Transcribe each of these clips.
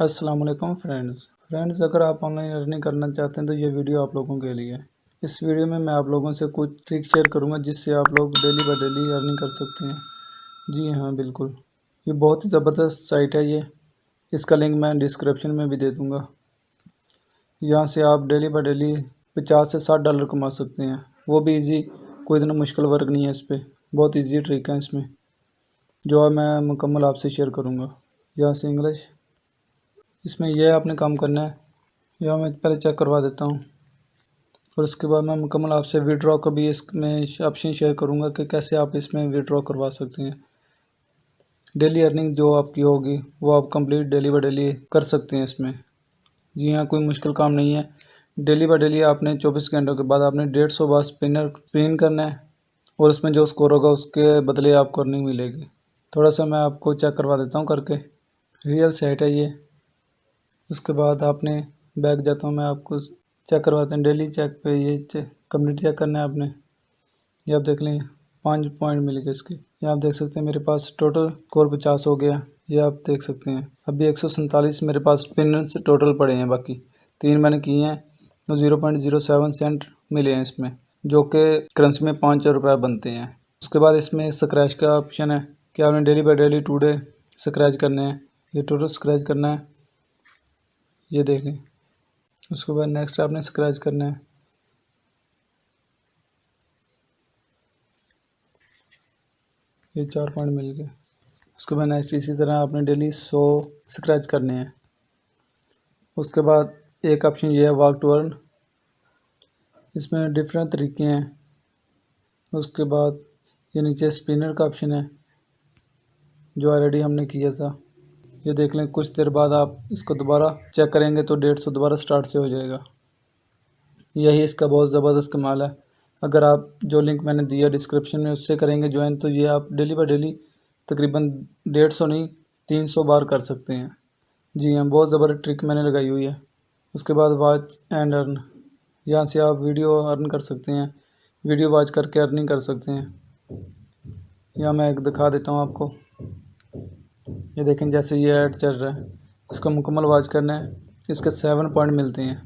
अस्सलाम वालेकुम friends friends अगर आप ऑनलाइन अर्निंग करना चाहते हैं तो ये वीडियो आप लोगों के लिए इस वीडियो में मैं आप लोगों से कुछ ट्रिक शेयर करूँगा, जिससे आप लोग डेली बाय डेली अर्निंग कर सकते हैं। जी हाँ बिल्कुल। ये बहुत ही ज़बरदस्त साइट है ये। इसका लिंक मैं डिस्क्रिप्शन में भी दे दूँगा। यहाँ से आप डेली बाई डेली पचास से साठ डॉलर कमा सकते हैं। वो भी ईजी कोई इतना मुश्किल वर्क नहीं है इस पर बहुत ईजी ट्रिक है इसमें। जो मैं मुकम्मल आपसे शेयर करूँगा। यहाँ से इंग्लिश इसमें यह आपने काम करना है। यह मैं पहले चेक करवा देता हूँ। और उसके बाद मैं मुकम्मल आपसे विड्रॉ का भी इसमें ऑप्शन शेयर करूँगा कि कैसे आप इसमें विड्रॉ करवा सकते हैं। डेली अर्निंग जो आपकी होगी, वो आप कंप्लीट डेली बाई डेली कर सकते हैं इसमें। जी हाँ कोई मुश्किल काम नहीं है। डेली बाई डेली आपने चौबीस घंटों के बाद आपने डेढ़ सौ बार स्पिनर स्पिन करना है। और उसमें जो स्कोर होगा, उसके बदले आपको अर्निंग मिलेगी। थोड़ा सा मैं आपको चेक करवा देता हूँ करके। रियल सेट है ये। उसके बाद आपने बैग जाता हूँ, मैं आपको चेक करवाते हैं डेली चेक पे ये कम्युनिटी चेक करना है आपने। ये आप देख लें, पाँच पॉइंट मिल गए इसके। ये आप देख सकते हैं, मेरे पास टोटल स्कोर पचास हो गया। ये आप देख सकते हैं, अभी एक सौ सैंतालीस मेरे पास पिन टोटल पड़े हैं, बाकी तीन मैंने किए हैं तो zero point zero seven cent मिले हैं इसमें, जो कि करेंसी में पाँच रुपये बनते हैं। उसके बाद इसमें स्क्रैच का ऑप्शन है, कि आपने daily by daily today scratch करने हैं। ये टोटल स्क्रैच करना है। ये देख लें। उसके बाद नेक्स्ट आपने स्क्रैच करना है। ये चार पॉइंट मिल गए। उसके बाद नेक्स्ट इसी तरह आपने डेली सौ स्क्रैच करने हैं। उसके बाद एक ऑप्शन ये है वॉक टू अर्न इसमें डिफरेंट तरीके हैं। उसके बाद ये नीचे स्पिनर का ऑप्शन है, जो ऑलरेडी हमने किया था। ये देख लें, कुछ देर बाद आप इसको दोबारा चेक करेंगे तो डेढ़ सौ दोबारा स्टार्ट से हो जाएगा। यही इसका बहुत ज़बरदस्त कमाल है। अगर आप जो लिंक मैंने दिया डिस्क्रिप्शन में, उससे करेंगे ज्वाइन तो ये आप डेली बाई डेली तकरीबन डेढ़ सौ नहीं, तीन सौ बार कर सकते हैं। जी हाँ बहुत ज़बरदस्त ट्रिक मैंने लगाई हुई है। उसके बाद वॉच एंड अर्न यहाँ से आप वीडियो अर्न कर सकते हैं। वीडियो वॉच करके अर्निंग कर सकते हैं। यहाँ मैं एक दिखा देता हूँ आपको। ये देखें जैसे ये ऐड चल रहा है। इसको मुकम्मल वाच करना है। इसके सेवन पॉइंट मिलते हैं।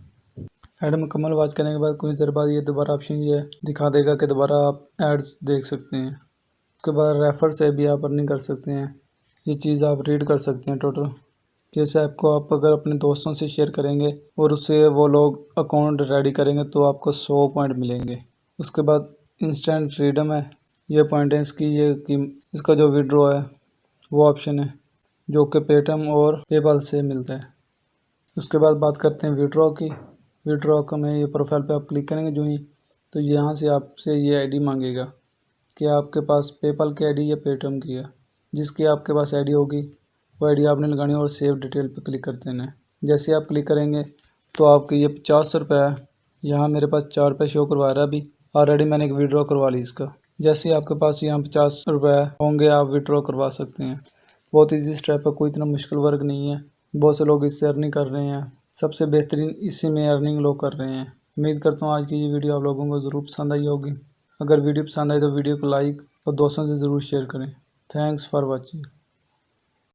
ऐड मुकम्मल वाच करने के बाद कुछ देर बाद ये दोबारा ऑप्शन ये दिखा देगा कि दोबारा आप एड्स देख सकते हैं। उसके बाद रेफ़र से भी आप अर्निंग कर सकते हैं। ये चीज़ आप रीड कर सकते हैं टोटल जैसे आपको आप अगर अपने दोस्तों से शेयर करेंगे और उससे वो लोग अकाउंट रेडी करेंगे तो आपको सौ पॉइंट मिलेंगे। उसके बाद इंस्टेंट फ्रीडम है। ये पॉइंट है इसकी, ये कि इसका जो विड्रॉ है, वो ऑप्शन है। जो कि पेटीएम और पेपल से मिलता है। उसके बाद बात करते हैं विड्रॉ की। विड्रॉ का मैं ये प्रोफ़ाइल पे आप क्लिक करेंगे जो ही तो यहाँ से आपसे ये आईडी मांगेगा कि आपके पास पेपल की आईडी या पेटीएम की है। जिसकी आपके पास आईडी होगी, वो आईडी आपने लगानी और सेव डिटेल पे क्लिक कर देना है। जैसे आप क्लिक करेंगे तो आपके ये पचास रुपये है। यहाँ मेरे पास चार रुपये शो करवा रहा है अभी। ऑलरेडी मैंने एक विड्रॉ करवा ली इसका। जैसे आपके पास यहाँ पचास रुपये होंगे, आप विड्रॉ करवा सकते हैं। बहुत ईजी स्टेप है, कोई इतना मुश्किल वर्क नहीं है। बहुत से लोग इससे अर्निंग कर रहे हैं। सबसे बेहतरीन इसी में अर्निंग लोग कर रहे हैं। उम्मीद करता हूँ आज की ये वीडियो आप लोगों को ज़रूर पसंद आई होगी। अगर वीडियो पसंद आई तो वीडियो को लाइक और दोस्तों से ज़रूर शेयर करें। Thanks for watching